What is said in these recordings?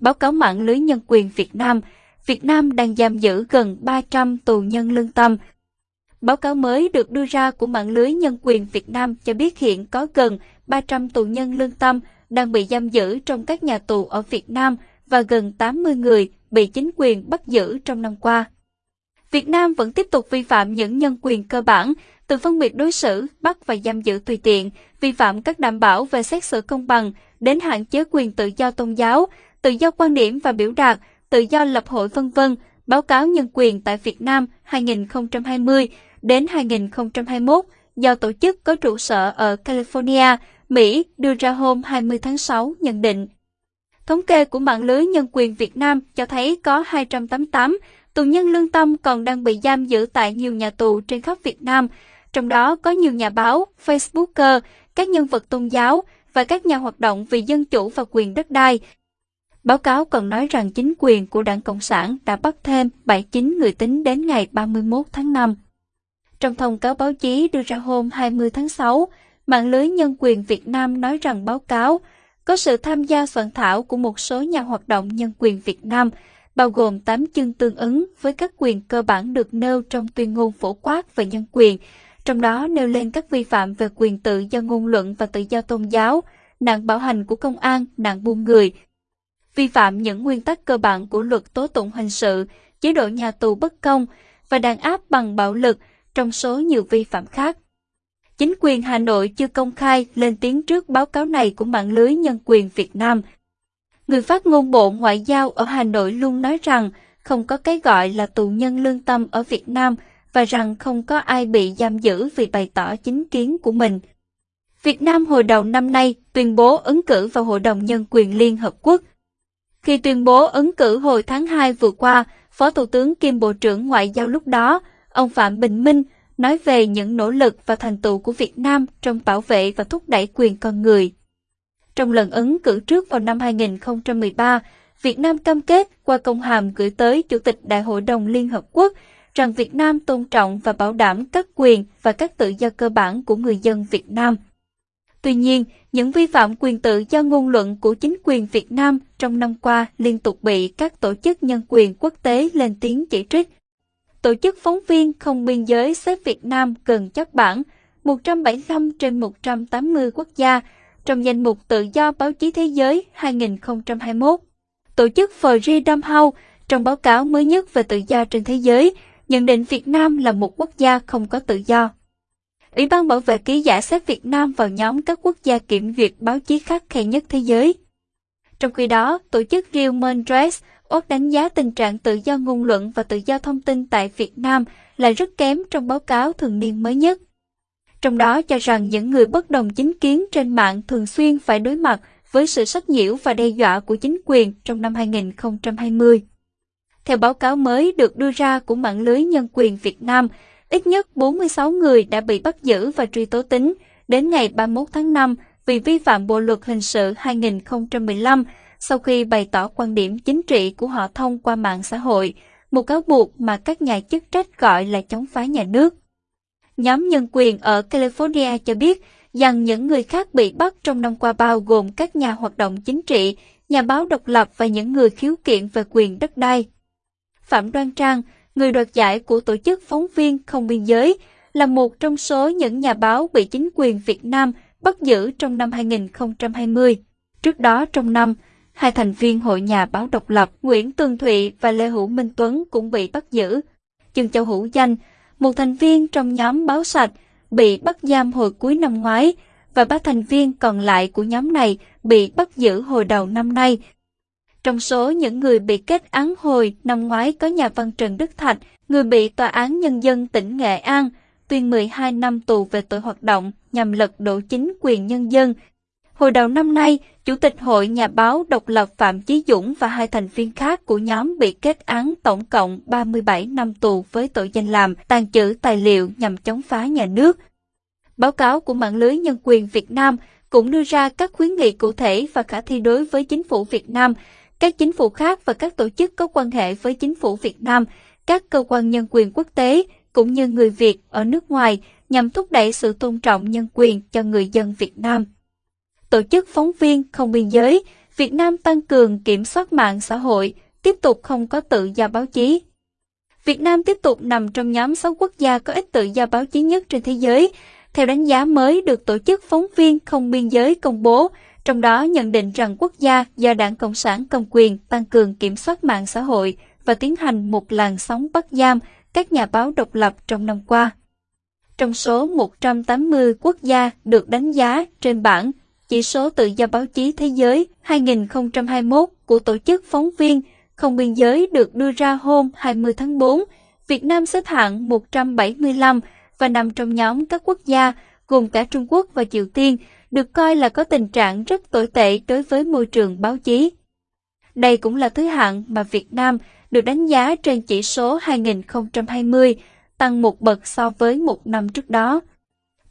báo cáo mạng lưới nhân quyền Việt Nam, Việt Nam đang giam giữ gần 300 tù nhân lương tâm. Báo cáo mới được đưa ra của mạng lưới nhân quyền Việt Nam cho biết hiện có gần 300 tù nhân lương tâm đang bị giam giữ trong các nhà tù ở Việt Nam và gần 80 người bị chính quyền bắt giữ trong năm qua. Việt Nam vẫn tiếp tục vi phạm những nhân quyền cơ bản, từ phân biệt đối xử, bắt và giam giữ tùy tiện, vi phạm các đảm bảo về xét xử công bằng, đến hạn chế quyền tự do tôn giáo, tự do quan điểm và biểu đạt, tự do lập hội vân vân. Báo cáo nhân quyền tại Việt Nam 2020 đến 2021 do tổ chức có trụ sở ở California, Mỹ đưa ra hôm 20 tháng 6 nhận định. Thống kê của mạng lưới nhân quyền Việt Nam cho thấy có 288 tù nhân lương tâm còn đang bị giam giữ tại nhiều nhà tù trên khắp Việt Nam, trong đó có nhiều nhà báo, Facebooker, các nhân vật tôn giáo và các nhà hoạt động vì dân chủ và quyền đất đai. Báo cáo còn nói rằng chính quyền của Đảng Cộng sản đã bắt thêm 79 người tính đến ngày 31 tháng 5. Trong thông cáo báo chí đưa ra hôm 20 tháng 6, mạng lưới nhân quyền Việt Nam nói rằng báo cáo có sự tham gia soạn thảo của một số nhà hoạt động nhân quyền Việt Nam, bao gồm 8 chương tương ứng với các quyền cơ bản được nêu trong tuyên ngôn phổ quát về nhân quyền, trong đó nêu lên các vi phạm về quyền tự do ngôn luận và tự do tôn giáo, nạn bạo hành của công an, nạn buôn người, vi phạm những nguyên tắc cơ bản của luật tố tụng hình sự, chế độ nhà tù bất công và đàn áp bằng bạo lực trong số nhiều vi phạm khác. Chính quyền Hà Nội chưa công khai lên tiếng trước báo cáo này của mạng lưới nhân quyền Việt Nam. Người phát ngôn Bộ Ngoại giao ở Hà Nội luôn nói rằng không có cái gọi là tù nhân lương tâm ở Việt Nam và rằng không có ai bị giam giữ vì bày tỏ chính kiến của mình. Việt Nam hồi đầu năm nay tuyên bố ứng cử vào Hội đồng Nhân quyền Liên Hợp Quốc. Khi tuyên bố ứng cử hồi tháng 2 vừa qua, Phó Thủ tướng kiêm Bộ trưởng Ngoại giao lúc đó, ông Phạm Bình Minh, nói về những nỗ lực và thành tựu của Việt Nam trong bảo vệ và thúc đẩy quyền con người. Trong lần ứng cử trước vào năm 2013, Việt Nam cam kết qua công hàm gửi tới Chủ tịch Đại hội đồng Liên Hợp Quốc rằng Việt Nam tôn trọng và bảo đảm các quyền và các tự do cơ bản của người dân Việt Nam. Tuy nhiên, những vi phạm quyền tự do ngôn luận của chính quyền Việt Nam trong năm qua liên tục bị các tổ chức nhân quyền quốc tế lên tiếng chỉ trích. Tổ chức phóng viên không biên giới xếp Việt Nam gần chắc bản 175 trên 180 quốc gia trong danh mục tự do báo chí thế giới 2021. Tổ chức Freedom House trong báo cáo mới nhất về tự do trên thế giới nhận định Việt Nam là một quốc gia không có tự do. Ủy ban bảo vệ ký giả xếp Việt Nam vào nhóm các quốc gia kiểm duyệt báo chí khắc khe nhất thế giới. Trong khi đó, tổ chức Human Rights Watch đánh giá tình trạng tự do ngôn luận và tự do thông tin tại Việt Nam là rất kém trong báo cáo thường niên mới nhất. Trong đó cho rằng những người bất đồng chính kiến trên mạng thường xuyên phải đối mặt với sự sách nhiễu và đe dọa của chính quyền trong năm 2020. Theo báo cáo mới được đưa ra của mạng lưới nhân quyền Việt Nam, ít nhất 46 người đã bị bắt giữ và truy tố tính đến ngày 31 tháng 5 vì vi phạm Bộ luật hình sự 2015 sau khi bày tỏ quan điểm chính trị của họ thông qua mạng xã hội, một cáo buộc mà các nhà chức trách gọi là chống phá nhà nước. Nhóm nhân quyền ở California cho biết rằng những người khác bị bắt trong năm qua bao gồm các nhà hoạt động chính trị, nhà báo độc lập và những người khiếu kiện về quyền đất đai. Phạm Đoan Trang, người đoạt giải của tổ chức phóng viên không biên giới, là một trong số những nhà báo bị chính quyền Việt Nam bắt giữ trong năm 2020. Trước đó trong năm, hai thành viên Hội Nhà báo độc lập Nguyễn Tường Thụy và Lê Hữu Minh Tuấn cũng bị bắt giữ. Trương Châu Hữu Danh, một thành viên trong nhóm báo sạch, bị bắt giam hồi cuối năm ngoái và ba thành viên còn lại của nhóm này bị bắt giữ hồi đầu năm nay trong số những người bị kết án hồi năm ngoái có nhà văn Trần Đức Thạch, người bị Tòa án Nhân dân tỉnh Nghệ An tuyên 12 năm tù về tội hoạt động nhằm lật đổ chính quyền nhân dân. Hồi đầu năm nay, Chủ tịch Hội Nhà báo độc lập Phạm Chí Dũng và hai thành viên khác của nhóm bị kết án tổng cộng 37 năm tù với tội danh làm, tàn trữ tài liệu nhằm chống phá nhà nước. Báo cáo của mạng lưới nhân quyền Việt Nam cũng đưa ra các khuyến nghị cụ thể và khả thi đối với chính phủ Việt Nam các chính phủ khác và các tổ chức có quan hệ với chính phủ Việt Nam, các cơ quan nhân quyền quốc tế cũng như người Việt ở nước ngoài nhằm thúc đẩy sự tôn trọng nhân quyền cho người dân Việt Nam. Tổ chức phóng viên không biên giới Việt Nam tăng cường kiểm soát mạng xã hội, tiếp tục không có tự do báo chí. Việt Nam tiếp tục nằm trong nhóm 6 quốc gia có ít tự do báo chí nhất trên thế giới, theo đánh giá mới được Tổ chức Phóng viên Không Biên Giới công bố, trong đó nhận định rằng quốc gia do Đảng Cộng sản cầm quyền tăng cường kiểm soát mạng xã hội và tiến hành một làn sóng bắt giam các nhà báo độc lập trong năm qua. Trong số 180 quốc gia được đánh giá trên bảng chỉ số tự do báo chí thế giới 2021 của Tổ chức Phóng viên Không Biên Giới được đưa ra hôm 20 tháng 4, Việt Nam xếp hạng 175 và nằm trong nhóm các quốc gia gồm cả Trung Quốc và Triều Tiên được coi là có tình trạng rất tồi tệ đối với môi trường báo chí. Đây cũng là thứ hạng mà Việt Nam được đánh giá trên chỉ số 2020, tăng một bậc so với một năm trước đó.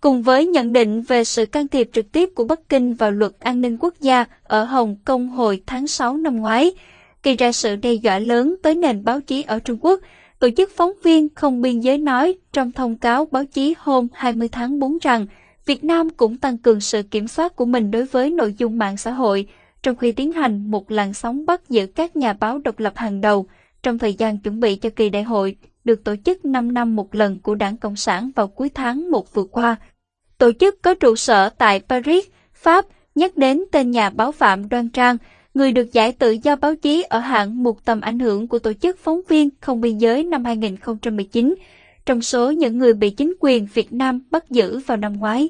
Cùng với nhận định về sự can thiệp trực tiếp của Bắc Kinh vào luật an ninh quốc gia ở Hồng Kông hồi tháng 6 năm ngoái, gây ra sự đe dọa lớn tới nền báo chí ở Trung Quốc, Tổ chức phóng viên không biên giới nói trong thông cáo báo chí hôm 20 tháng 4 rằng Việt Nam cũng tăng cường sự kiểm soát của mình đối với nội dung mạng xã hội, trong khi tiến hành một làn sóng bắt giữ các nhà báo độc lập hàng đầu trong thời gian chuẩn bị cho kỳ đại hội được tổ chức 5 năm một lần của Đảng Cộng sản vào cuối tháng 1 vừa qua. Tổ chức có trụ sở tại Paris, Pháp, nhắc đến tên nhà báo Phạm Đoan Trang, người được giải tự do báo chí ở hạng một tầm ảnh hưởng của Tổ chức Phóng viên Không Biên Giới năm 2019, trong số những người bị chính quyền Việt Nam bắt giữ vào năm ngoái.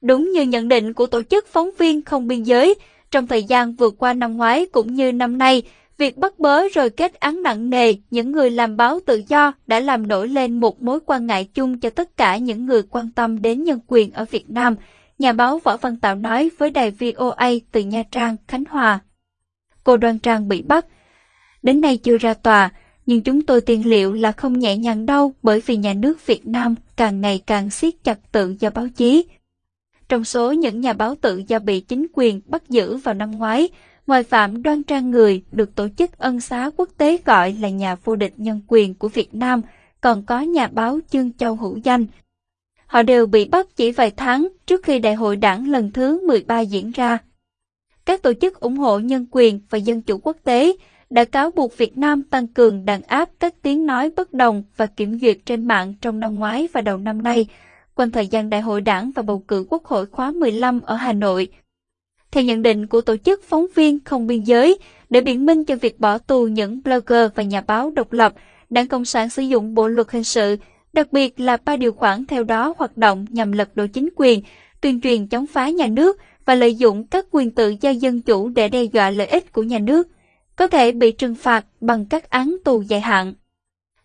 Đúng như nhận định của Tổ chức Phóng viên Không Biên Giới, trong thời gian vừa qua năm ngoái cũng như năm nay, việc bắt bớ rồi kết án nặng nề những người làm báo tự do đã làm nổi lên một mối quan ngại chung cho tất cả những người quan tâm đến nhân quyền ở Việt Nam, nhà báo Võ Văn Tạo nói với đài VOA từ Nha Trang, Khánh Hòa. Cô Đoan Trang bị bắt. Đến nay chưa ra tòa, nhưng chúng tôi tiên liệu là không nhẹ nhàng đâu bởi vì nhà nước Việt Nam càng ngày càng siết chặt tự do báo chí. Trong số những nhà báo tự do bị chính quyền bắt giữ vào năm ngoái, ngoài Phạm Đoan Trang Người được tổ chức ân xá quốc tế gọi là nhà vô địch nhân quyền của Việt Nam, còn có nhà báo Chương Châu Hữu Danh. Họ đều bị bắt chỉ vài tháng trước khi đại hội đảng lần thứ 13 diễn ra. Các tổ chức ủng hộ nhân quyền và dân chủ quốc tế đã cáo buộc Việt Nam tăng cường đàn áp các tiếng nói bất đồng và kiểm duyệt trên mạng trong năm ngoái và đầu năm nay, quanh thời gian đại hội đảng và bầu cử quốc hội khóa 15 ở Hà Nội. Theo nhận định của Tổ chức Phóng viên Không Biên Giới, để biện minh cho việc bỏ tù những blogger và nhà báo độc lập, Đảng Cộng sản sử dụng Bộ Luật Hình sự, đặc biệt là ba điều khoản theo đó hoạt động nhằm lật đổ chính quyền, tuyên truyền chống phá nhà nước và lợi dụng các quyền tự do dân chủ để đe dọa lợi ích của nhà nước, có thể bị trừng phạt bằng các án tù dài hạn.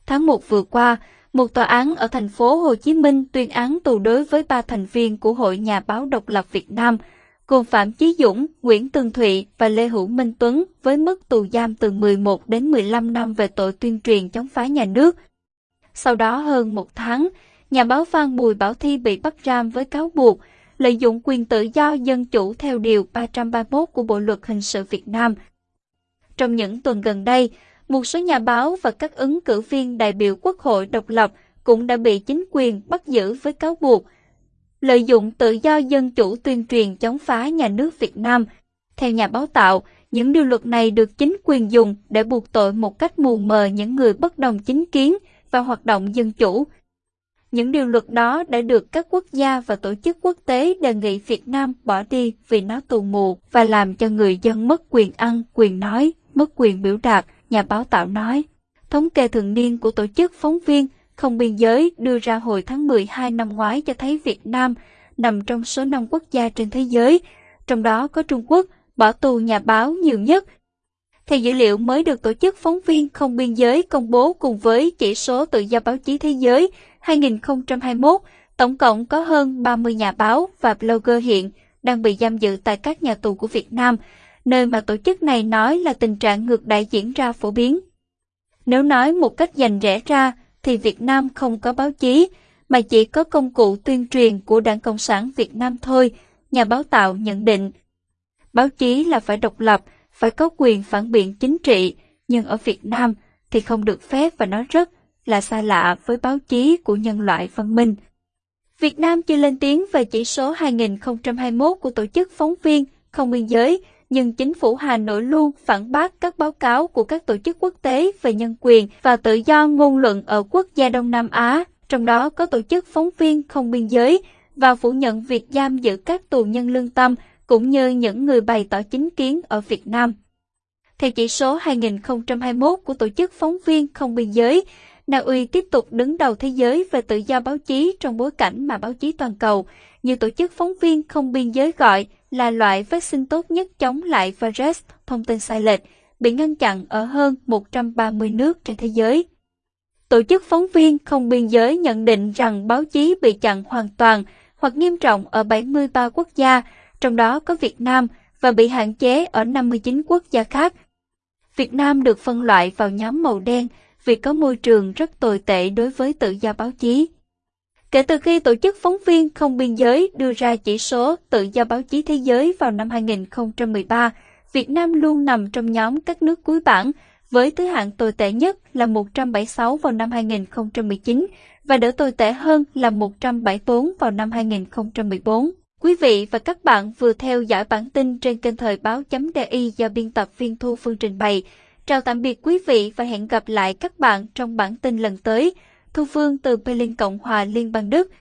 Tháng 1 vừa qua, một tòa án ở thành phố Hồ Chí Minh tuyên án tù đối với ba thành viên của Hội Nhà báo độc lập Việt Nam – gồm Phạm Chí Dũng, Nguyễn Tường Thụy và Lê Hữu Minh Tuấn với mức tù giam từ 11 đến 15 năm về tội tuyên truyền chống phá nhà nước. Sau đó hơn một tháng, nhà báo Phan Bùi Bảo Thi bị bắt giam với cáo buộc lợi dụng quyền tự do dân chủ theo Điều 331 của Bộ Luật Hình sự Việt Nam. Trong những tuần gần đây, một số nhà báo và các ứng cử viên đại biểu Quốc hội độc lập cũng đã bị chính quyền bắt giữ với cáo buộc lợi dụng tự do dân chủ tuyên truyền chống phá nhà nước Việt Nam. Theo nhà báo tạo, những điều luật này được chính quyền dùng để buộc tội một cách mù mờ những người bất đồng chính kiến và hoạt động dân chủ. Những điều luật đó đã được các quốc gia và tổ chức quốc tế đề nghị Việt Nam bỏ đi vì nó tù mù và làm cho người dân mất quyền ăn, quyền nói, mất quyền biểu đạt, nhà báo tạo nói. Thống kê thường niên của tổ chức phóng viên không biên giới đưa ra hồi tháng 12 năm ngoái cho thấy Việt Nam nằm trong số 5 quốc gia trên thế giới, trong đó có Trung Quốc bỏ tù nhà báo nhiều nhất. Theo dữ liệu mới được Tổ chức Phóng viên Không Biên giới công bố cùng với chỉ số tự do báo chí thế giới 2021, tổng cộng có hơn 30 nhà báo và blogger hiện đang bị giam giữ tại các nhà tù của Việt Nam, nơi mà tổ chức này nói là tình trạng ngược đại diễn ra phổ biến. Nếu nói một cách dành rẽ ra, thì Việt Nam không có báo chí, mà chỉ có công cụ tuyên truyền của Đảng Cộng sản Việt Nam thôi, nhà báo tạo nhận định. Báo chí là phải độc lập, phải có quyền phản biện chính trị, nhưng ở Việt Nam thì không được phép và nó rất là xa lạ với báo chí của nhân loại văn minh. Việt Nam chưa lên tiếng về chỉ số 2021 của Tổ chức Phóng viên Không Biên Giới, nhưng chính phủ Hà Nội luôn phản bác các báo cáo của các tổ chức quốc tế về nhân quyền và tự do ngôn luận ở quốc gia Đông Nam Á, trong đó có tổ chức phóng viên không biên giới, và phủ nhận việc giam giữ các tù nhân lương tâm cũng như những người bày tỏ chính kiến ở Việt Nam. Theo chỉ số 2021 của Tổ chức Phóng viên Không Biên giới, Na Uy tiếp tục đứng đầu thế giới về tự do báo chí trong bối cảnh mà báo chí toàn cầu, như Tổ chức Phóng viên Không Biên giới gọi là loại vaccine tốt nhất chống lại virus thông tin sai lệch, bị ngăn chặn ở hơn 130 nước trên thế giới. Tổ chức Phóng viên Không Biên giới nhận định rằng báo chí bị chặn hoàn toàn hoặc nghiêm trọng ở 73 quốc gia, trong đó có Việt Nam, và bị hạn chế ở 59 quốc gia khác. Việt Nam được phân loại vào nhóm màu đen vì có môi trường rất tồi tệ đối với tự do báo chí. Kể từ khi Tổ chức Phóng viên Không Biên giới đưa ra chỉ số tự do báo chí thế giới vào năm 2013, Việt Nam luôn nằm trong nhóm các nước cuối bảng, với thứ hạng tồi tệ nhất là 176 vào năm 2019 và đỡ tồi tệ hơn là 174 vào năm 2014. Quý vị và các bạn vừa theo dõi bản tin trên kênh thời báo.di do biên tập viên Thu Phương trình bày. Chào tạm biệt quý vị và hẹn gặp lại các bạn trong bản tin lần tới. Thu Phương từ Berlin Cộng hòa Liên bang Đức